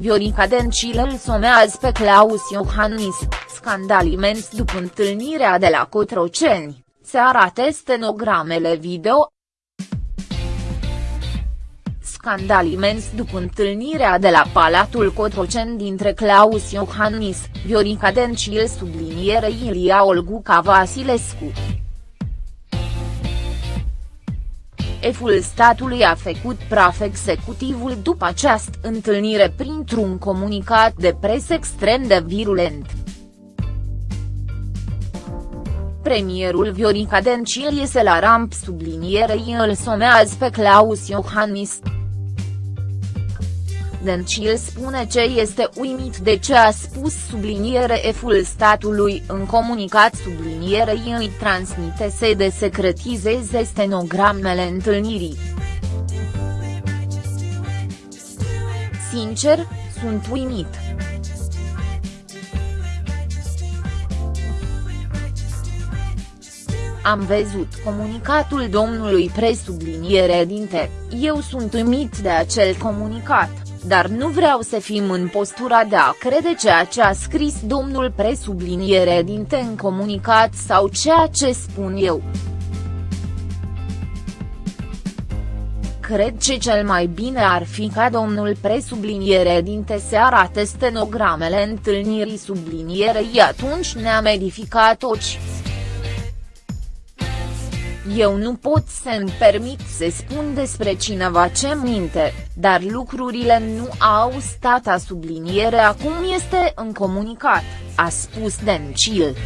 Viorica Dencil îl somează pe Claus Iohannis, scandal imens după întâlnirea de la Cotroceni, se arată stenogramele video. Scandal imens după întâlnirea de la Palatul Cotroceni dintre Claus Iohannis, Viorica Dencil subliniere Ilia Olguca Vasilescu. Eful statului a făcut praf executivul după această întâlnire printr-un comunicat de presă extrem de virulent. Premierul Viorica Dencil iese la ramp sublinierei îl somează pe Claus Iohannis. Dencil spune ce este uimit de ce a spus subliniere eful statului în comunicat sublinierei îi transmite să de secretizeze stenogramele întâlnirii. Sincer, sunt uimit. Am văzut comunicatul domnului presubliniere dinte, eu sunt uimit de acel comunicat dar nu vreau să fim în postura de a crede ceea ce a scris domnul presubliniere dinte în comunicat sau ceea ce spun eu. Cred că cel mai bine ar fi ca domnul presubliniere dinte să arate stenogramele întâlnirii sublinierei atunci ne-am edificat ochi. Eu nu pot să-mi permit să spun despre cineva ce minte, dar lucrurile nu au stat a subliniere acum este în comunicat, a spus Dencil.